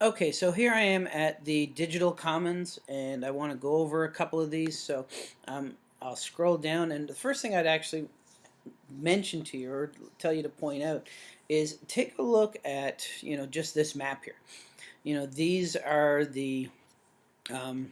Okay, so here I am at the Digital Commons, and I want to go over a couple of these. So um, I'll scroll down, and the first thing I'd actually mention to you or tell you to point out is take a look at you know just this map here. You know these are the um,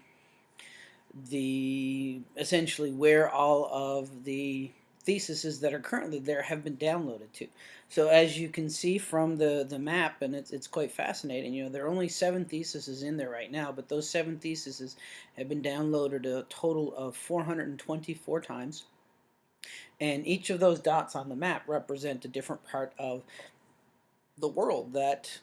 the essentially where all of the theses that are currently there have been downloaded to. So as you can see from the, the map, and it's, it's quite fascinating, you know, there are only seven theses in there right now, but those seven theses have been downloaded a total of 424 times. And each of those dots on the map represent a different part of the world that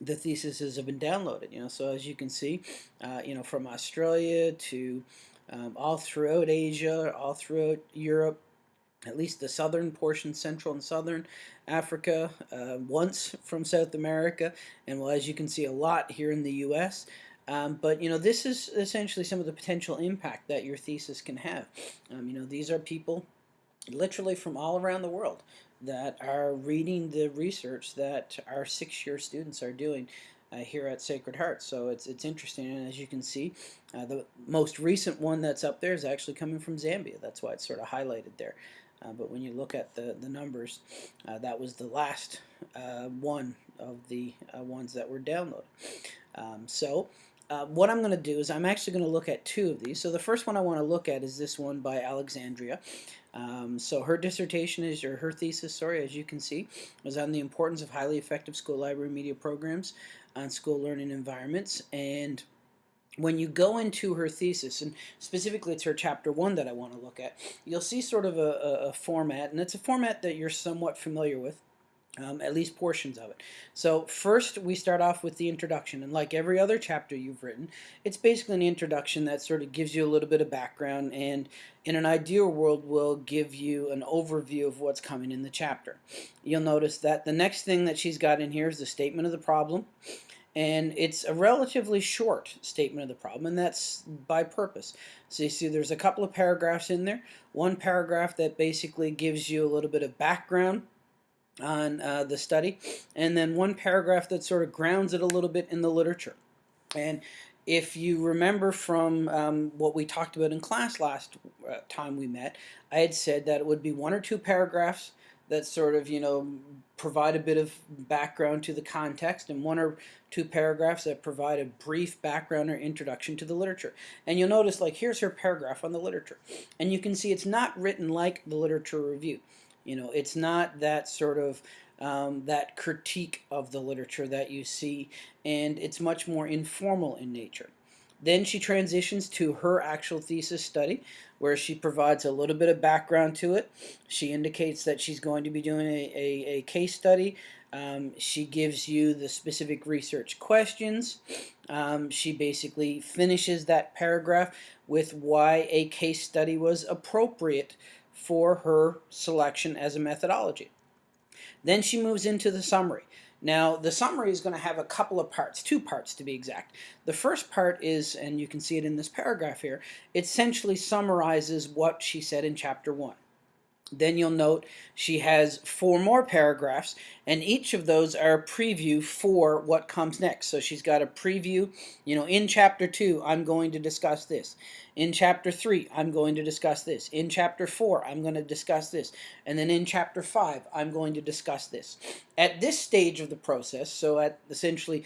the theses have been downloaded. You know, so as you can see, uh, you know, from Australia to um, all throughout Asia, all throughout Europe, at least the southern portion, central and southern Africa, uh, once from South America, and well, as you can see, a lot here in the U.S. Um, but you know, this is essentially some of the potential impact that your thesis can have. Um, you know, these are people literally from all around the world that are reading the research that our six-year students are doing uh, here at Sacred Heart. So it's it's interesting, and as you can see, uh, the most recent one that's up there is actually coming from Zambia. That's why it's sort of highlighted there. Uh, but when you look at the, the numbers, uh, that was the last uh, one of the ones that were downloaded. Um, so uh, what I'm going to do is I'm actually going to look at two of these. So the first one I want to look at is this one by Alexandria. Um, so her dissertation is, or her thesis, sorry, as you can see, was on the importance of highly effective school library media programs on school learning environments. And when you go into her thesis, and specifically it's her chapter one that I want to look at, you'll see sort of a, a, a format, and it's a format that you're somewhat familiar with. Um, at least portions of it. So first we start off with the introduction and like every other chapter you've written it's basically an introduction that sort of gives you a little bit of background and in an ideal world will give you an overview of what's coming in the chapter. You'll notice that the next thing that she's got in here is the statement of the problem and it's a relatively short statement of the problem, and that's by purpose. So you see there's a couple of paragraphs in there. One paragraph that basically gives you a little bit of background on uh, the study, and then one paragraph that sort of grounds it a little bit in the literature. And if you remember from um, what we talked about in class last uh, time we met, I had said that it would be one or two paragraphs that sort of, you know, provide a bit of background to the context and one or two paragraphs that provide a brief background or introduction to the literature. And you'll notice, like, here's her paragraph on the literature. And you can see it's not written like the literature review. You know, it's not that sort of um, that critique of the literature that you see, and it's much more informal in nature. Then she transitions to her actual thesis study, where she provides a little bit of background to it. She indicates that she's going to be doing a, a, a case study. Um, she gives you the specific research questions. Um, she basically finishes that paragraph with why a case study was appropriate for her selection as a methodology. Then she moves into the summary. Now, the summary is going to have a couple of parts, two parts to be exact. The first part is, and you can see it in this paragraph here, it essentially summarizes what she said in chapter 1. Then you'll note she has four more paragraphs, and each of those are a preview for what comes next. So she's got a preview, you know, in chapter 2, I'm going to discuss this. In chapter 3, I'm going to discuss this. In chapter 4, I'm going to discuss this. And then in chapter 5, I'm going to discuss this. At this stage of the process, so at essentially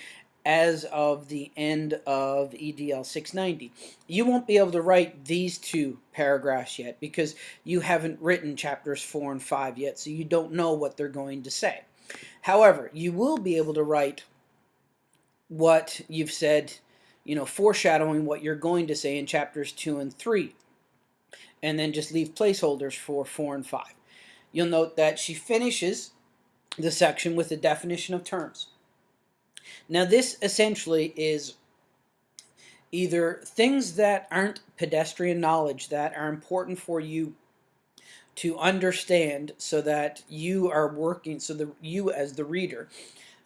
as of the end of EDL 690. You won't be able to write these two paragraphs yet because you haven't written chapters 4 and 5 yet, so you don't know what they're going to say. However, you will be able to write what you've said, you know, foreshadowing what you're going to say in chapters 2 and 3, and then just leave placeholders for 4 and 5. You'll note that she finishes the section with the definition of terms. Now this essentially is either things that aren't pedestrian knowledge that are important for you to understand so that you are working, so that you as the reader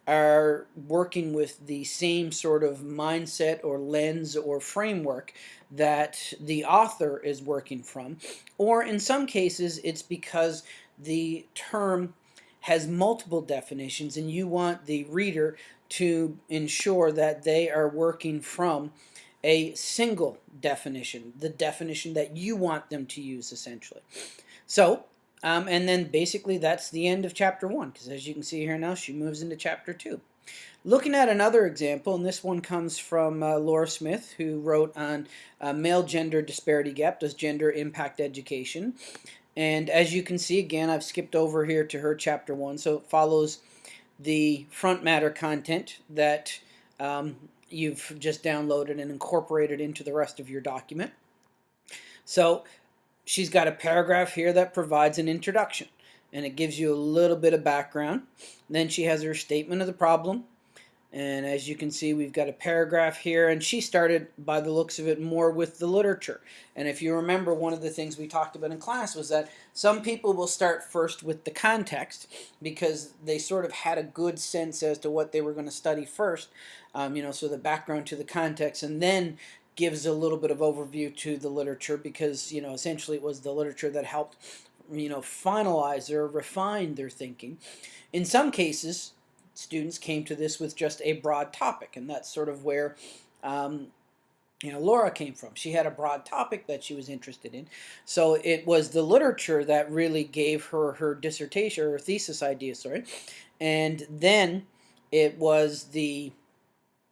are working with the same sort of mindset or lens or framework that the author is working from. Or in some cases, it's because the term has multiple definitions and you want the reader to ensure that they are working from a single definition, the definition that you want them to use essentially. So, um, and then basically that's the end of chapter one because as you can see here now, she moves into chapter two. Looking at another example, and this one comes from uh, Laura Smith, who wrote on uh, male gender disparity gap, does gender impact education? And as you can see, again, I've skipped over here to her chapter one, so it follows the front matter content that um, you've just downloaded and incorporated into the rest of your document. So she's got a paragraph here that provides an introduction and it gives you a little bit of background. Then she has her statement of the problem, and as you can see, we've got a paragraph here, and she started, by the looks of it, more with the literature. And if you remember, one of the things we talked about in class was that some people will start first with the context because they sort of had a good sense as to what they were going to study first, um, you know, so the background to the context, and then gives a little bit of overview to the literature because, you know, essentially it was the literature that helped, you know, finalize or refine their thinking. In some cases, students came to this with just a broad topic, and that's sort of where um, you know Laura came from. She had a broad topic that she was interested in, so it was the literature that really gave her her dissertation or thesis idea. Sorry, and then it was the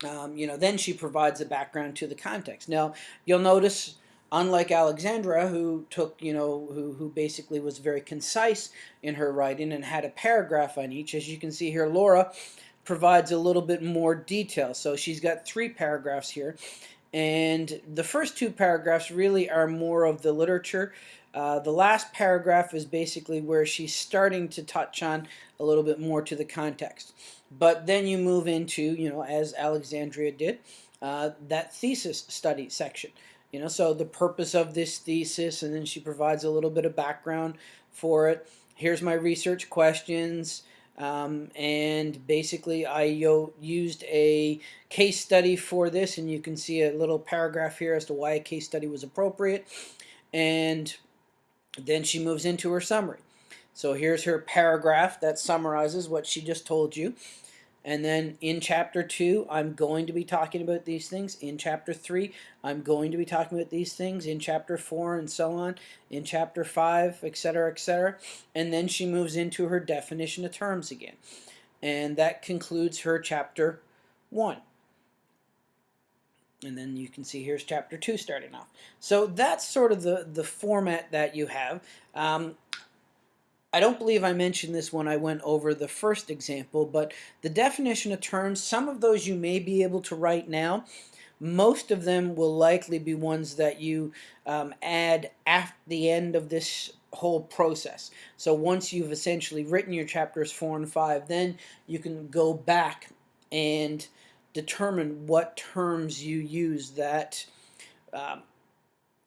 um, you know then she provides a background to the context. Now you'll notice unlike Alexandra, who took, you know, who, who basically was very concise in her writing and had a paragraph on each, as you can see here, Laura provides a little bit more detail. So she's got three paragraphs here. And the first two paragraphs really are more of the literature. Uh, the last paragraph is basically where she's starting to touch on a little bit more to the context. But then you move into, you know, as Alexandria did, uh, that thesis study section. You know, so the purpose of this thesis, and then she provides a little bit of background for it. Here's my research questions. Um, and basically I used a case study for this and you can see a little paragraph here as to why a case study was appropriate and then she moves into her summary so here's her paragraph that summarizes what she just told you and then in chapter 2, I'm going to be talking about these things. In chapter 3, I'm going to be talking about these things. In chapter 4 and so on. In chapter 5, etc., etc. And then she moves into her definition of terms again. And that concludes her chapter 1. And then you can see here's chapter 2 starting off. So that's sort of the, the format that you have. Um, I don't believe I mentioned this when I went over the first example, but the definition of terms, some of those you may be able to write now. Most of them will likely be ones that you um, add at the end of this whole process. So once you've essentially written your chapters 4 and 5, then you can go back and determine what terms you use that um,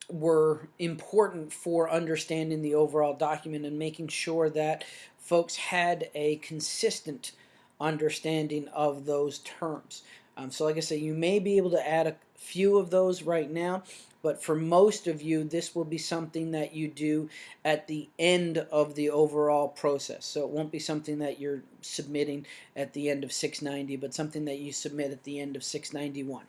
were important for understanding the overall document and making sure that folks had a consistent understanding of those terms. Um, so like I say, you may be able to add a few of those right now, but for most of you, this will be something that you do at the end of the overall process. So it won't be something that you're submitting at the end of 690, but something that you submit at the end of 691.